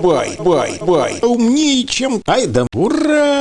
бай, бай, бай. А умнее, чем... Ай да ура!